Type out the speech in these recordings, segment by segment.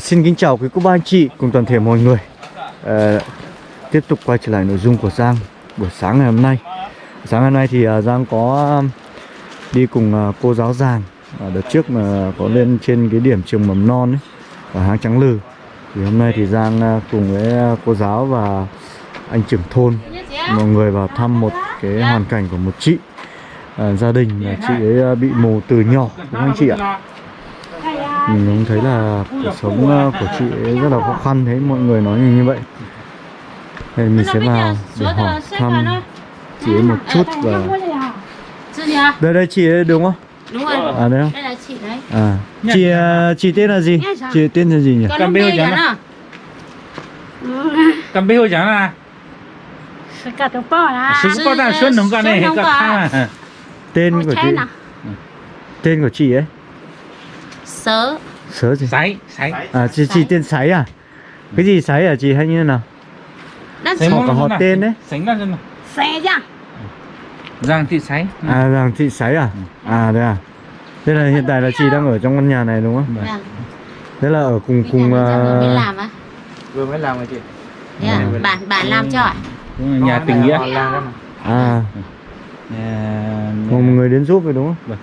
À, xin kính chào quý cô bác anh chị cùng toàn thể mọi người. À, Tiếp tục quay trở lại nội dung của Giang buổi sáng ngày hôm nay. Sáng ngày hôm nay thì à, Giang có đi cùng à, cô giáo Giàng. À, Đợt trước mà có lên trên cái điểm trường mầm non ấy Ở hang Trắng Lư. Thì hôm nay thì Giang à, cùng với à, cô giáo và anh trưởng thôn Mọi người vào thăm một cái hoàn cảnh của một chị à, Gia đình là chị ấy à, bị mù từ nhỏ đúng không anh chị ạ? Mình cũng thấy là cuộc sống ờ, của chị ấy rất là khó khăn thế mọi người nói như vậy. Thì mình sẽ vào để hỏi thăm chị ấy một chút và à? đây đây chị ấy đúng không? Đúng rồi. à đây không? Đây là chị đấy. à chị ờ, chị tên là gì? Chị tên là gì nhỉ? Cầm bêu chẳng chẳng à? cầm bê hồi chẳng là cả tụ bò là sứ có đang xuân không có. Này à? Tên của chị à? Tên của chị ấy Sớ. sớ gì? Sấy sấy. À chị chị tên sái à? Cái gì sái à chị? Hay như thế nào? Sấy Họ có họ tên đấy. sấy ra chân nào? Xe ra giang thị sấy. À rằng chị sái à? À đây à? Thế là hiện tại là chị đang ở trong căn nhà này đúng không? Vâng. thế là ở cùng cùng ra vừa mới làm á. vừa mới làm rồi chị. Thế à? Bạn bạn làm cho ạ? nhà tình nghĩa. à. Nhà Một người đến giúp rồi đúng không?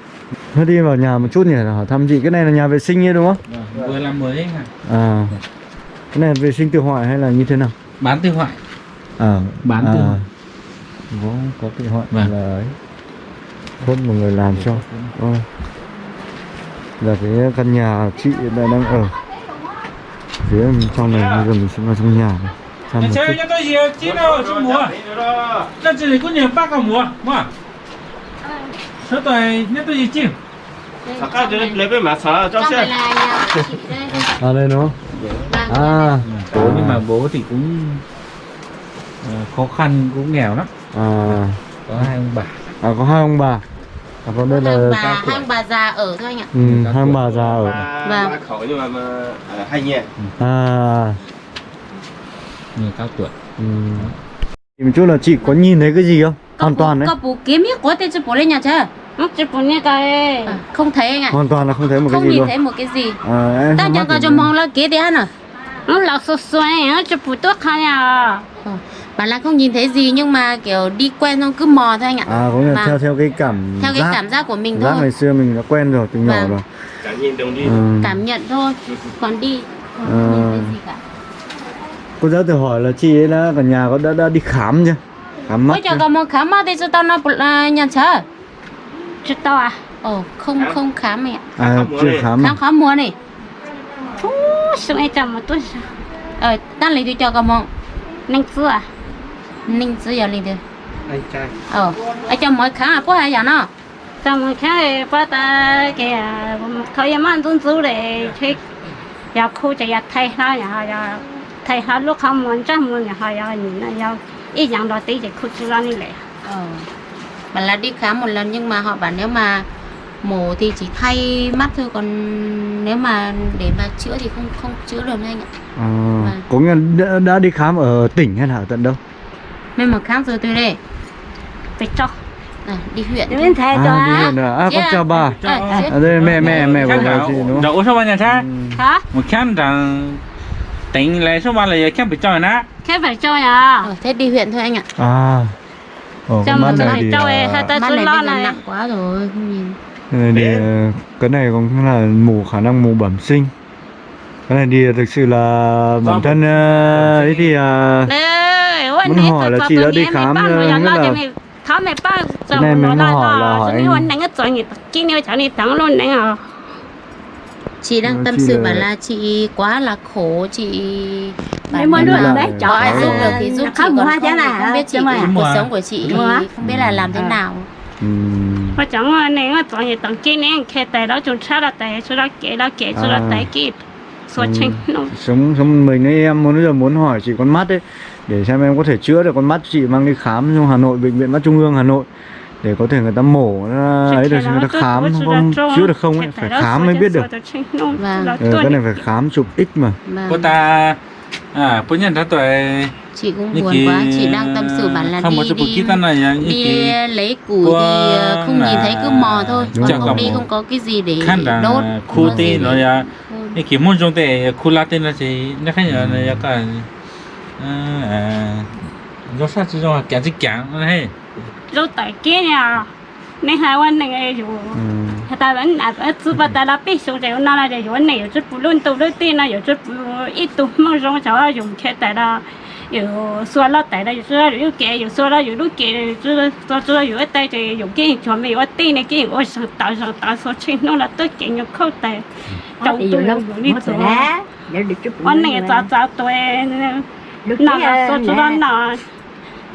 Vâng. Thôi đi vào nhà một chút nhỉ, hỏi thăm chị Cái này là nhà vệ sinh ấy đúng không? Vâng, vừa làm mới hả? À. Cái này là vệ sinh tự hoại hay là như thế nào? bán tư hoại. À. Bán tự à, hoại. Có, có tự hoại Vâng. là ấy. Hốt một người làm cho. Vâng. Là cái căn nhà chị đang đang ở. Phía trong này bây giờ mình sẽ vào trong nhà này. Thăm một chút. chơi cho tôi gì? Chín đâu chín mùa? Nó chỉ là có nhiều bác cả mùa mà số tuổi nhất tôi gì chim Saka dere plebe mà sợ cho xem. À đây nó. À, bố nhưng mà bố thì cũng khó khăn cũng nghèo lắm. À có hai ông bà. À có hai ông bà. À, còn đây là bà, hai ông bà già ở thôi anh ạ. Ừ, hai ông bà già ở. Bà, bà khẩu nhưng mà, mà ở hai nhà. Ừ. À. Người cao tuổi. Ừ. Thì một chút là chị có nhìn thấy cái gì không? Hoàn toàn đấy. Cậu bố kiếm biết có tên cho bố lên nhà chưa? Như cái À, không thấy anh ạ. Hoàn toàn là không thấy một cái Không gì nhìn luôn. thấy một cái gì. À, Ta không mắt có cho mong là kế thế hả? nó là số này nó chỉ muốn tốt khá nhà Ờ, Bạn là không nhìn thấy gì nhưng mà kiểu đi quen xong cứ mò thôi anh ạ. À có nghĩa là Mà- theo theo cái cảm Theo cái giác, cảm giác của mình giác thôi. ngày xưa mình đã quen rồi từ nhỏ Vâng. rồi. chẳng nhìn đồng đi Ừ. Cảm nhận thôi. Còn đi không Ờ. nhìn thấy gì cả. Cô giáo tự hỏi là chị ấy đã cả nhà có đã, đã đi khám chưa? Khám mắt chưa? trời có một khám mà thì cho tao nó là nhà chờ. Chỉ to à Ồ, không không khám mẹ. À chưa khám à? Khám khám mua này. Phú, xuống ấy chậm một tuần Ờ, ta lấy tôi cho có mong. nên xưa à Ninh sư giờ lấy được. anh trai Ờ, ở trong mỗi khám à, có ai giờ nó? xong rồi cái bắt ta cái thời gian ăn tuần số để chơi giờ khu chỉ giờ thay nó nhà giờ thay nó lúc không muốn chắc muốn nhà giờ nhìn nó giờ ít dạng đó tí thì khu chỉ ra như vậy Ờ. Bảo là đi khám một lần nhưng mà họ bảo nếu mà mổ thì chỉ thay mắt thôi còn nếu mà để mà chữa thì không không chữa được anh ạ. À, có nghĩa đã, đã đi khám ở tỉnh hay là ở tận đâu? Nên mà khám rồi tôi đây. phải cho À, đi huyện. đến thế cho À đi huyện rồi à? À con Yeah. chào bà. À đây mẹ mẹ mẹ của bà chị đúng không? đậu số bao nhà cha Ừ. hả một khán rằng tính lấy số bao là khán bị cho nó cái phải cho nhà Ờ, thế đi huyện thôi anh ạ. À. Ồ, con mắt này thì à, hai Mắt này nặng quá rồi, không nhìn. cái này thì ờ, cái này cũng là mù khả năng mù bẩm sinh. Cái này thì thực sự là bản thân ờ, ấy thì ờ, Đấy, ôi, Muốn hỏi là chị đã đi khám nghĩa nó là- Cái này mình hỏi là hỏi anh- à Chị đang Ờ, tâm sự bảo là chị quá là khổ, chị Đồ bảo là- đấy, Có có ai giúp giúp được được thì giúp chị còn không, không biết chị cuộc sống của chị không biết là làm thế À. nào. ừm, mà chẳng là này nó toàn gì toàn kia này khi tại đó chúng ta là tại số đó kể đó kể số đó À. tại kia số Ừ. sống sống mình ấy em muốn bây giờ muốn hỏi chị con mắt ấy để xem em có thể chữa được con mắt chị mang đi khám trong Hà Nội bệnh viện mắt trung ương Hà Nội để có thể người ta mổ nó ấy được người ta khám không chữa được không ấy phải khám mới biết được Vâng. ừ, cái này phải khám chụp x mà Vâng. cô ta À, bố nhận ra tuổi chị cũng buồn quá chị đang tâm sự bản là đi đi này, đi ờ, lấy củi thì ờ, không nhìn thấy cứ mò thôi. còn không đi không có cái gì để đốt khu tê nó là cái kiểu môn trong tệ khu la tên là gì nó khác nhau là ừ. cả. À, à, nó sát chứ rồi kẹn chứ kẹn nó hay. Lúc tại kia nhà nên hai quan này rồi ta vẫn là chú bà ta là biết xuống rồi nó là để chỗ này chút bù luôn tụ đôi tin là chút ít tụ mong rong cháu dùng che tại là dù xua lót tại là dù xua dù kẹ dù xua là dù lúc kẹ dù xua xua dù ít tay thì dùng cái chỗ mình ít tin này cái ôi sợ tạo sợ tạo sợ trên nó là tôi kẹ nhập khâu tại trong tụ lâu đi tụ con này cháu cháu tôi nó là số số nó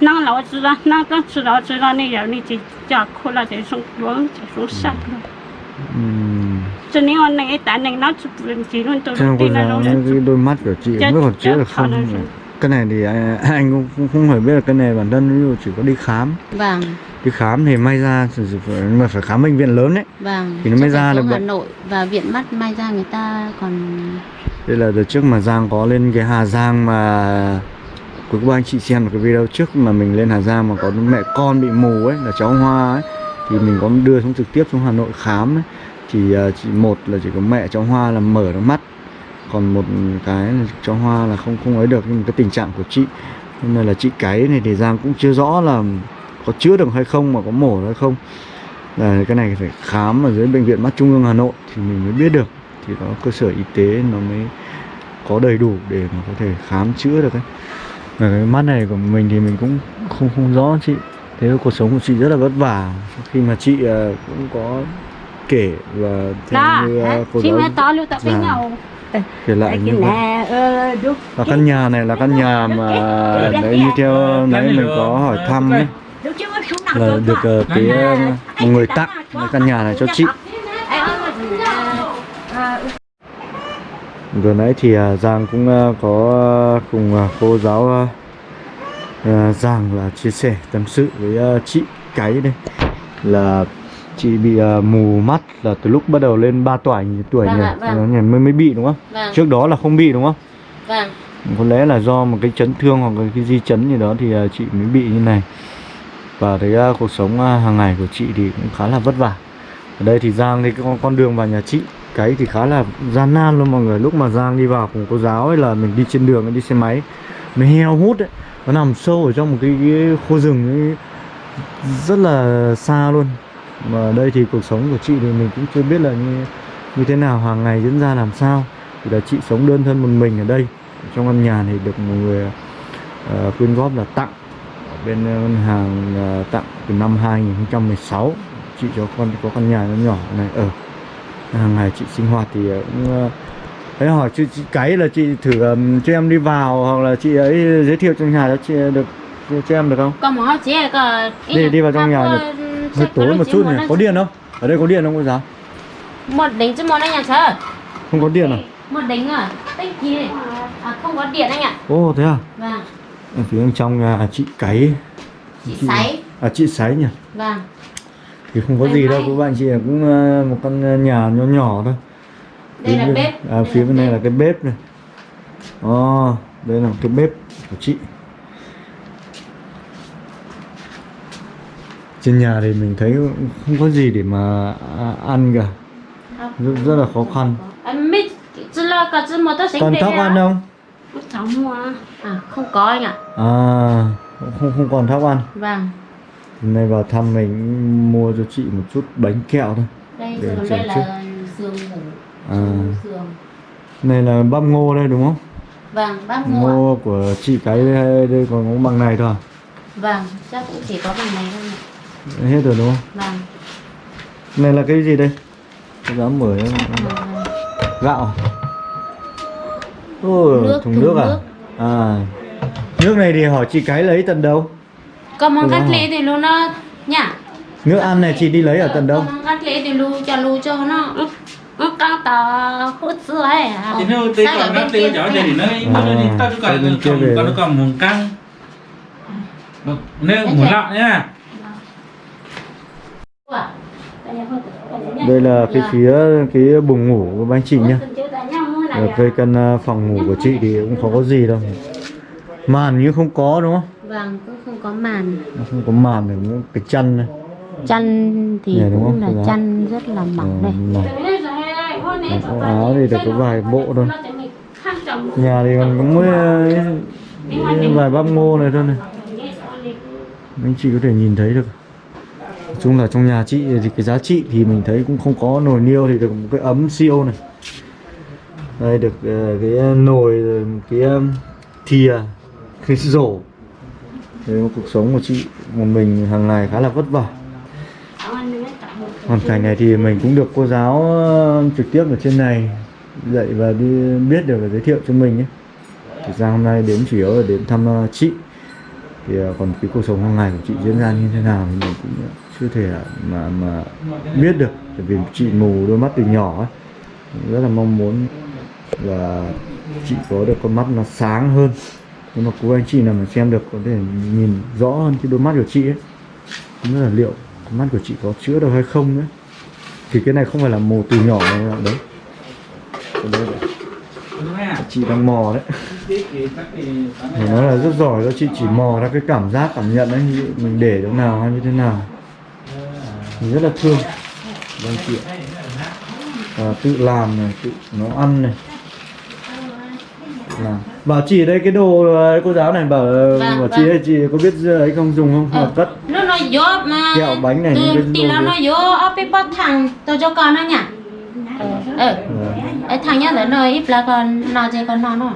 năng lão 知道，那个知道知道那人，你就家哭了，就送我，就送上了。cho nên anh ấy tại này nó chỉ luôn tôi không tin là đôi mắt của chị không biết còn chữa được không cái này thì anh cũng không, không phải biết là cái này bản thân chỉ có đi khám. Vâng. Đi khám thì may ra mà phải khám bệnh viện lớn đấy vâng thì nó mới ra được Hà Nội và viện mắt may ra người ta còn đây là từ trước mà Giang có lên cái Hà Giang mà cuối cùng anh chị xem một cái video trước mà mình lên Hà Giang mà có mẹ con bị mù ấy là cháu Hoa ấy thì mình có đưa xuống trực tiếp xuống Hà Nội khám ấy. Thì à, chỉ một là chỉ có mẹ cháu Hoa là mở được mắt. Còn một cái là cháu Hoa là không không ấy được. Nhưng mà cái tình trạng của chị nên là chị cái này thì Giang cũng chưa rõ là có chữa được hay không mà có mổ hay không. Là cái này phải khám ở dưới bệnh viện mắt trung ương Hà Nội thì mình mới biết được. Thì có cơ sở y tế nó mới có đầy đủ để mà có thể khám chữa được ấy. Và cái mắt này của mình thì mình cũng không không rõ chị thế cuộc sống của chị rất là vất vả. Khi mà chị ờ, cũng có kể và theo đó như ờ, cô giáo to lưu tập với già nhau. Kể lại như đúng và căn nhà này là căn nhà mà đấy như theo nãy mình có hỏi thăm ấy, là được ờ, cái ờ, một người tặng cái căn nhà này cho chị. Vừa nãy thì à, Giang cũng à, có à, cùng à, cô giáo à, à, Giang là chia sẻ tâm sự với à, chị cái đây. Là chị bị à, mù mắt là từ lúc bắt đầu lên 3 tuổi tuổi Vâng nhỉ? ạ, vâng. nhỉ, mới mới bị đúng không? Vâng. Trước đó là không bị đúng không? Vâng. Có lẽ là do một cái chấn thương hoặc là cái di chấn gì đó thì à, chị mới bị như này. Và thấy à, cuộc sống à, hàng ngày của chị thì cũng khá là vất vả. Ở đây thì Giang thì con, con đường vào nhà chị. Cái thì khá là gian nan luôn mọi người. Lúc mà Giang đi vào cùng cô giáo ấy là mình đi trên đường đi xe máy. Nó heo hút ấy nó nằm sâu ở trong một cái, cái khu rừng ấy, rất là xa luôn. Mà đây thì cuộc sống của chị thì mình cũng chưa biết là như như thế nào hàng ngày diễn ra làm sao. Thì là chị sống đơn thân một mình ở đây. Trong căn nhà thì được một người ờ, quyên góp là tặng. Ở bên ờ, ngân hàng uh, tặng từ năm 2016 chị cho con có căn nhà nó nhỏ này ở. Hàng ngày chị sinh hoạt thì ờ, cũng uh, thấy hỏi chị, chị cái là chị thử ờm, cho em đi vào hoặc là chị ấy giới thiệu trong nhà cho chị được cho em được không? Còn một chị có Đi- đi vào trong nhà được. hơi tối một chút nhỉ. có điện không? Ở đây có điện không cô giáo? Một đỉnh chứ một anh nhà chờ không có điện à? Một đỉnh à? Tích gì? À, không có điện anh ạ ô thế à? Vâng. Ở phía bên trong nhà chị cái. Chị sấy. À chị sấy nhỉ. Vâng. Thì không có May gì đâu may. các bạn chị cũng ờ, một căn nhà nhỏ nhỏ thôi đây là bếp. à, phía bên này là cái bếp này. Ồ, đây là cái bếp của chị. Trên nhà thì mình thấy không có gì để mà à, ăn cả. Rất, rất là khó khăn. Còn thóc ăn không? Mua. À không có anh ạ. À không không còn thóc ăn. Vâng. Hôm nay vào thăm mình mua cho chị một chút bánh kẹo thôi. Đây Để chồng đây trước. là giường ngủ À. này là bắp ngô đây đúng không? Vâng mua ạ. ngô của chị cái đây, đây còn có bằng này thôi à? vâng chắc cũng chỉ có bằng này thôi ạ. hết rồi đúng không? Vâng. Này là cái gì đây? Có dám mở em. Ờ, gạo. Ồ, Nước, thùng thùng nước à? nước. à. Nước này thì hỏi chị cái lấy tận đâu? Còn món cắt lê thì luôn nó nhá. Nước ăn này chị đi lấy ở tận đâu? món cắt lê thì lu cho lu cho nó nó căng tờ hút xưa ấy à. Thì nó ở còn nó thế đây thì nó nó đi tao cứ còn còn còn căng. Nếu muốn lạ nhá. Đây là cái phía cái buồng ngủ của anh chị nhá. Ở cái căn à, phòng ngủ của chị thì cũng không có gì đâu. màn như không có đúng không? Vâng cũng không có màn. Không có màn thì cũng cái chăn này chăn thì Này đúng cũng là chăn rất là mỏng đây. Ờ, mỏng. Có áo thì được có vài bộ thôi. Nhà thì còn có ờ, cái vài bắp ngô này thôi này. Anh chị có thể nhìn thấy được. Chung là trong nhà chị thì cái giá trị thì mình thấy cũng không có nồi niêu thì được một cái ấm siêu này. Đây được ờ, cái nồi cái um, thìa cái rổ. Đấy, cuộc sống của chị một mình hàng ngày khá là vất vả hoàn cảnh này thì mình cũng được cô giáo ờ, trực tiếp ở trên này dạy và đi biết được và giới thiệu cho mình ấy. Thực ra hôm nay đến chủ yếu là đến thăm ờ, chị. Thì ờ, còn cái cuộc sống hàng ngày của chị diễn ra như thế nào thì mình cũng chưa thể mà mà biết được. Bởi vì chị mù đôi mắt từ nhỏ ấy. rất là mong muốn là chị có được con mắt nó sáng hơn. Nhưng mà cô anh chị nào mà xem được có thể nhìn rõ hơn cái đôi mắt của chị ấy. Cũng là liệu mắt của chị có chữa được hay không nữa thì cái này không phải là mồ từ nhỏ mà đấy. Đây đấy. chị đang mò đấy. Phải nói là rất giỏi do chị chỉ mò ra cái cảm giác cảm nhận đấy mình để chỗ nào hay như thế nào. Mình rất là thương. Vâng chị à, tự làm này tự nấu ăn này làm bảo chị đây cái đồ ờ, cô giáo này bảo Vâng, bảo chị vâng. đây chị có biết ấy không? Dùng không? Ờ. mà cất nó nó vô mà. Kẹo bánh này, từ những cái tí là nó vô ở bên bát thằng tôi cho con nó nhỉ ờ Vâng. ấy thằng nhá tới nơi ít là còn nó chỉ còn nó nữa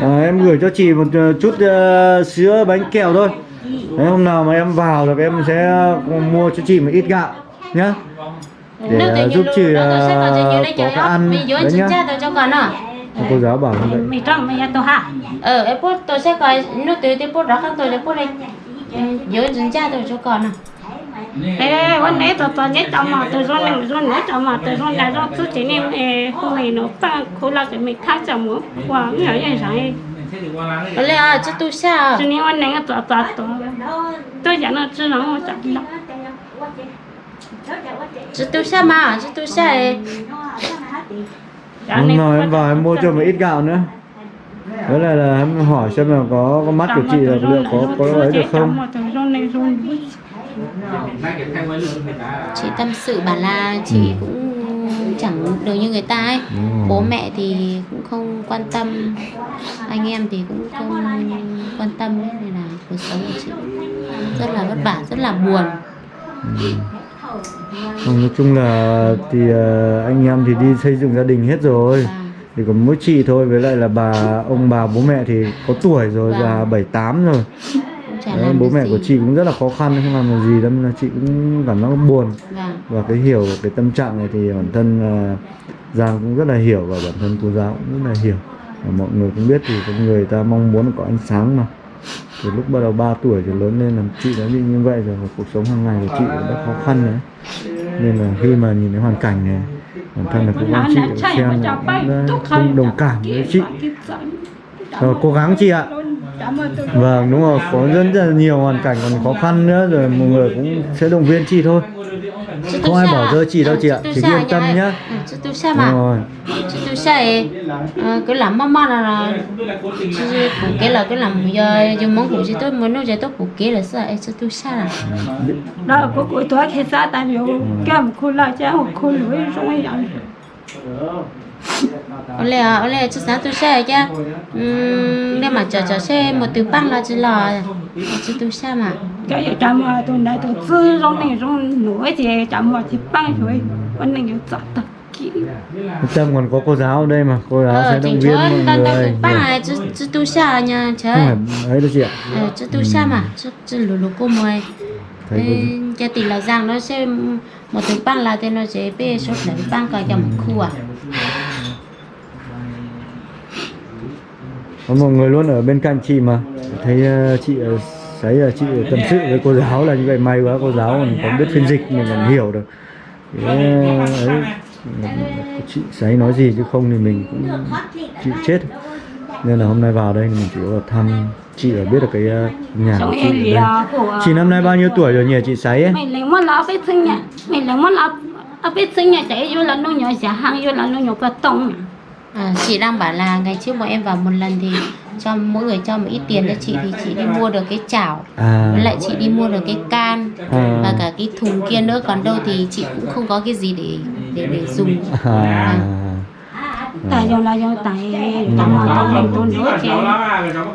À, em gửi cho chị một ờ, chút ờ, sữa bánh kẹo thôi. Đấy, hôm nào mà em vào được em sẽ ờ, mua cho chị một ít gạo nhá. Để ờ, giúp lúc chị ờ, đấy có chơi cái ăn đấy nhá cô giáo bảo như vậy. Mày trong mày tôi ha? Ờ em bố tôi sẽ coi nó từ từ bố đó không tôi sẽ bố đây dưới dân cha tôi cho con à, Ê, con nãy tôi tôi nhớ trong mà tôi run này run nữa trong mà tôi run là do tôi chỉ nên ê không hề nó ta khổ là cái mình khác trong mũ quả nhớ vậy rồi ở đây à chứ tôi sao? Cho nên con nãy tôi tôi tôi tôi chẳng là chưa nói một chút đâu. Chứ tôi sao mà chứ tôi sao hôm nào em vào em mua cho một ít gạo nữa. Đấy là, là em hỏi xem là có có mắt của chị là liệu có có ấy được không? chị tâm sự bảo là chị Ừ. cũng chẳng được như người ta ấy. Đúng bố mẹ thì cũng không quan tâm. Anh em thì cũng không quan tâm ấy nên là cuộc sống của chị rất là vất vả rất là buồn. Không, nói chung là thì ờ, anh em thì đi xây dựng gia đình hết rồi. Và thì còn mỗi chị thôi với lại là bà ông bà bố mẹ thì có tuổi rồi Vâng. già bảy tám rồi. Đấy, bố mẹ gì. của chị cũng rất là khó khăn không làm được gì đâm là chị cũng cảm giác buồn. Vâng và cái hiểu cái tâm trạng này thì bản thân ờ, Giang cũng rất là hiểu và bản thân cô giáo cũng rất là hiểu. Và mọi người cũng biết thì con người ta mong muốn có ánh sáng mà từ lúc bắt đầu 3 tuổi thì lớn lên là chị đã bị như vậy rồi cuộc sống hàng ngày của chị cũng rất khó khăn nữa nên là khi mà nhìn thấy hoàn cảnh này bản thân là cũng anh chị xem cũng đã không đồng cảm với chị. Rồi, cố gắng chị ạ Vâng đúng rồi có rất là nhiều hoàn cảnh còn khó khăn nữa rồi mọi người cũng sẽ động viên chị thôi. Không ai bỏ rơi chị đâu chị ạ, chị yên tâm nhá. sao Đúng mà. Rồi. Chứ tôi ấy Ờ, cái làm mama là phụ kế là cái làm giờ dùng món phụ chứ tôi muốn nói cho tôi phụ kế là sao ấy chứ tôi sao là. Đó của của tôi khi xa tại vì cái một khu là cháu một khu lưỡi rồi olè olè chứ sáng tôi xe chứ nên mà chờ chờ xe một từ băng là chỉ là chỉ tôi xe mà cái gì chăm mà tôi này tôi tư trong này trong núi thì chăm mà chỉ băng rồi vẫn đang nhiều chặt thật Tâm còn có cô giáo đây mà cô giáo ờ, sẽ động viên mọi người. Ba này chứ chứ tu nha chứ. Đấy đó chị ạ. Chứ tu xa mà chứ chứ lù lù cô mời. Cho tỷ là rằng nó sẽ một thứ băng là tên nó sẽ bê số thứ băng cả dòng khu à. Có một người luôn ở bên cạnh chị mà. Thấy ờ, chị ờ, thấy là chị tâm sự với cô giáo là như vậy. May quá cô giáo còn có biết phiên dịch mình còn hiểu được. Thế, ấy chị sấy nói gì chứ không thì mình cũng chịu chết. Nên là hôm nay vào đây mình chỉ có thăm chị ở biết được cái nhà của chị ở đây. Chị năm nay bao nhiêu tuổi rồi nhỉ chị sấy ấy? Mình lấy món lá biết sinh nhỉ mình lấy món lá à biết sinh nhỉ chạy vô là nó nhỏ giả hàng vô là nó nhỏ cái tông À, chị đang bảo là ngày trước bọn em vào một lần thì cho mỗi người cho một ít tiền cho chị thì chị đi mua được cái chảo. À. Với lại chị đi mua được cái can À. và cả cái thùng kia nữa. Còn đâu thì chị cũng không có cái gì để để để dùng. À. Tại do là do tại tại mà tôi mình tôi nữa chứ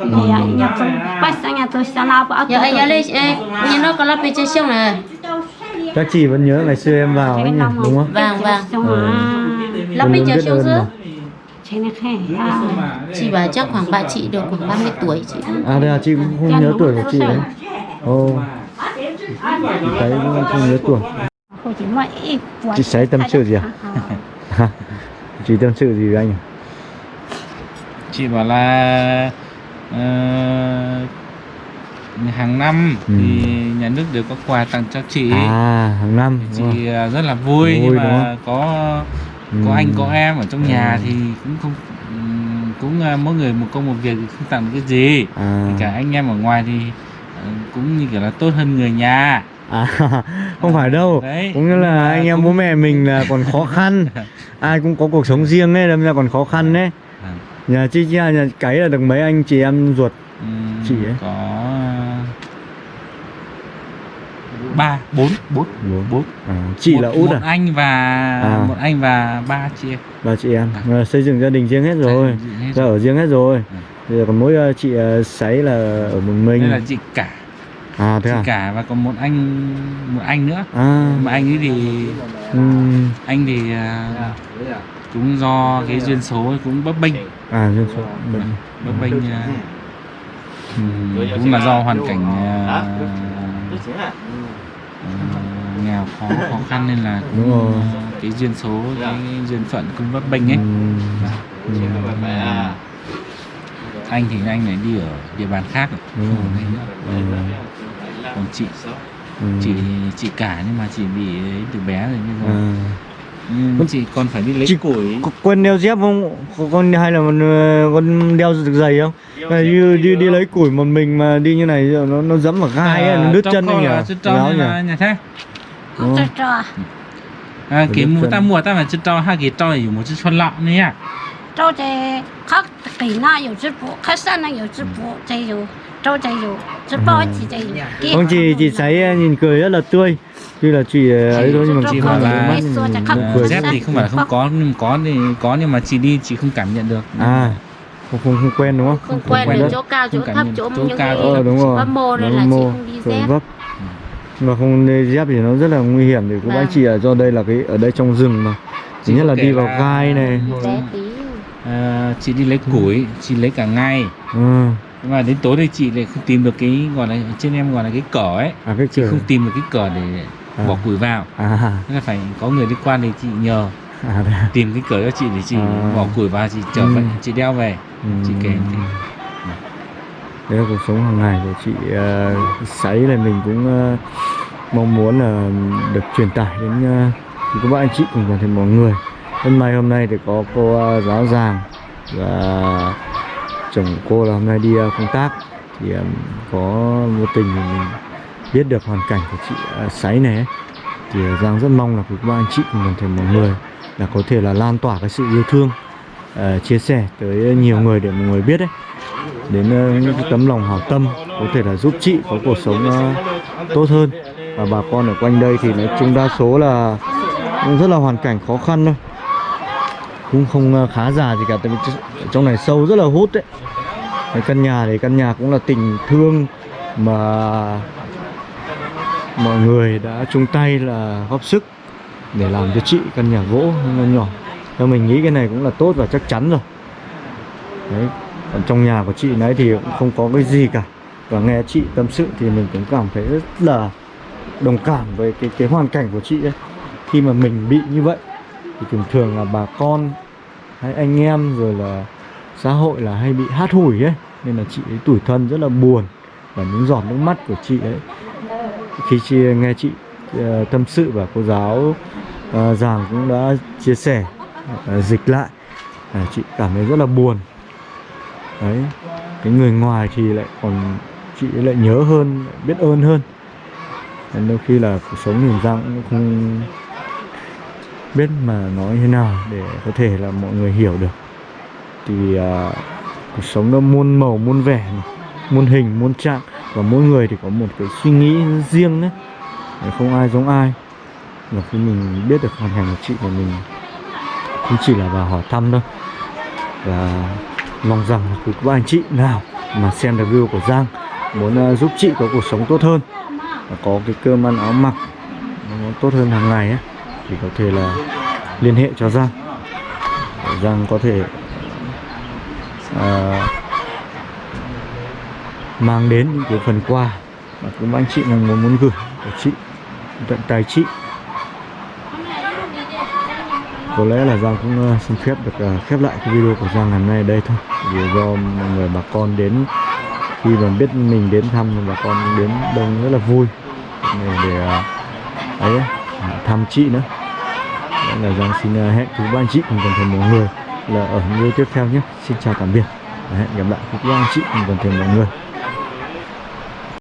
thì à, nhà tôi bắt sang nhà tôi sang nào bảo anh nhớ lên ê như nó có lắp bên trên sông này các chị vẫn nhớ ngày xưa em vào ấy nhỉ đúng không? vàng xong rồi lắp bên trên sông giữa mà. Chị à. chị bảo chắc khoảng bạn chị được khoảng 30 tuổi chị. à đây là chị cũng không nhớ tuổi của chị đấy. ồ. chị thấy cũng không nhớ tuổi. Chị sấy tâm sự gì à? chị tâm sự gì với anh à? chị bảo là ờ, hàng năm Ừ. thì nhà nước đều có quà tặng cho chị. À hàng năm chị ờ, rất là vui, Vui, nhưng đúng mà không? Có Ừ. anh có em ở trong nhà Ừ. thì cũng không cũng ờ, mỗi người một công một việc thì không tặng cái gì. À, cả anh em ở ngoài thì ờ, cũng như kiểu là tốt hơn người nhà. À không phải đâu. Đấy, cũng như là anh em cũng- bố mẹ mình là còn khó khăn. Ai cũng có cuộc sống riêng ấy đâm ra còn khó khăn đấy nhà chị nhà, nhà cái là được mấy anh chị em ruột Ừm, Chị ấy? có ờ, ba bốn. Bốn Bốn. bốn. À, chị một, là út một à? anh và À. một anh và ba chị em. Ba chị em. À, xây dựng gia đình riêng hết rồi. Ra rồi. ở riêng hết rồi. Ừ. bây giờ còn mỗi ờ, chị ờ, sấy là ở một mình. Đây là chị cả. À thế chị à? cả và còn một anh một anh nữa. À. Mà anh ấy thì ừm, anh thì à, cũng do cái duyên số cũng bấp bênh. À dân số. Bệnh bấp bênh. à, ừm, cũng là do hoàn cảnh à, à, nghèo khó khó khăn nên là cũng, Đúng rồi. cái duyên số cái duyên phận cũng bấp bênh ấy Ừm, ừm, anh thì anh lại đi ở địa bàn khác rồi Đúng không rồi. nữa. ừm, còn chị ừm. chị chị cả nhưng mà chị bị từ bé rồi bây giờ Ừ. Con chỉ còn phải đi lấy chị củi quên đeo dép không? Con hay là con đeo giày không? Này, đi, đi, đi lấy củi một mình mà đi như này nó nó dẫm vào gai à, ờ, nó đứt chân anh nhỉ? Nó nhỉ? Nhà thế. Không cho. À, cái mua ta mua ta phải chứ trò hai cái cho là một chiếc xuân lọ này à. Cho thì khác kỳ na có chiếc bộ, khách sạn này có chiếc bộ, thì trâu chạy dù rất ừ. bò chị chạy dù. Dạ. Vâng, không chị chị thấy à, nhìn cười rất là tươi. Tuy là chị à, ấy thôi nhưng mà chị không là cười dép thì không phải là không có nhưng có thì có nhưng mà chị đi chị không cảm nhận được. À không không, không quen đúng không? Không, không quen, quen được chỗ cao chỗ thấp chỗ, chỗ những cao, cái ờ, đúng rồi. mô này là mồ, chị không đi dép. mà không đi dép thì nó rất là nguy hiểm. Thì cũng bác vâng. chị ở do đây là cái ở đây trong rừng mà. Thứ nhất là đi vào gai này. Ờ, chị đi lấy củi chị lấy cả ngay. Ừ mà đến tối thì chị lại không tìm được cái gọi là trên em gọi là cái cỏ ấy. À cái chị không tìm được cái cỏ để À. bỏ củi vào. À. Nên là phải có người đi qua thì chị nhờ. À đây. tìm cái cờ cho chị để chị À. bỏ củi vào chị trở Ừ. về chị đeo về. Chị kể thì đấy là cuộc sống hàng ngày của chị uh, sấy là mình cũng ờ, mong muốn là được truyền tải đến ờ, thì các bạn anh chị cùng toàn thể mọi người. Hôm nay hôm nay thì có cô ờ, giáo giàng và chồng cô là hôm nay đi à, công tác. Thì à, có vô tình mình biết được hoàn cảnh của chị à, Sáy này thì Giang rất mong là các anh chị cùng toàn thể mọi người là có thể là lan tỏa cái sự yêu thương uh, chia sẻ tới nhiều người để mọi người biết đấy đến uh, những cái tấm lòng hảo tâm có thể là giúp chị có cuộc sống uh, tốt hơn. Và bà con ở quanh đây thì nói chung đa số là cũng rất là hoàn cảnh khó khăn thôi cũng không ờ, khá già gì cả, tại vì trong này sâu rất là hút đấy. Cái căn nhà thì căn nhà cũng là tình thương mà mọi người đã chung tay là góp sức để làm cho chị căn nhà gỗ nho nhỏ. Theo mình nghĩ cái này cũng là tốt và chắc chắn rồi. Đấy, còn trong nhà của chị nãy thì cũng không có cái gì cả. Và nghe chị tâm sự thì mình cũng cảm thấy rất là đồng cảm với cái cái hoàn cảnh của chị ấy. Khi mà mình bị như vậy, thì thường thường là bà con hay anh em rồi là xã hội là hay bị hát hủi ấy. Nên là chị ấy tủi thân rất là buồn và những giọt nước mắt của chị ấy. Khi chị nghe chị ờ, tâm sự và cô giáo uh, giảng cũng đã chia sẻ uh, dịch lại uh, chị cảm thấy rất là buồn. Đấy cái người ngoài thì lại còn chị ấy lại nhớ hơn biết ơn hơn. Nên đôi khi là cuộc sống nhìn ra cũng không biết mà nói thế nào để có thể là mọi người hiểu được. Thì uh, cuộc sống nó muôn màu muôn vẻ muôn hình muôn trạng và mỗi người thì có một cái suy nghĩ riêng đấy không ai giống ai. Và khi mình biết được hoàn cảnh của chị của mình cũng chỉ là vào hỏi thăm thôi và mong rằng là các anh chị nào mà xem được video của Giang muốn uh, giúp chị có cuộc sống tốt hơn và có cái cơm ăn áo mặc nó tốt hơn hàng ngày ấy, thì có thể là liên hệ cho Giang. Để Giang có thể à, mang đến những cái phần quà mà cũng anh chị mong muốn muốn gửi của chị tận tài chị. Có lẽ là Giang cũng à, xin phép được à, khép lại cái video của Giang ngày hôm nay ở đây thôi. Vì do mọi người bà con đến khi mà biết mình đến thăm thì bà con đến đông rất là vui. Để, để ấy uh, thăm chị nữa. Nên là Giang xin à, hẹn quý ba anh chị cùng toàn thể mọi người là ở video tiếp theo nhé. Xin chào tạm biệt hẹn gặp lại quý ba anh chị cùng toàn thể mọi người.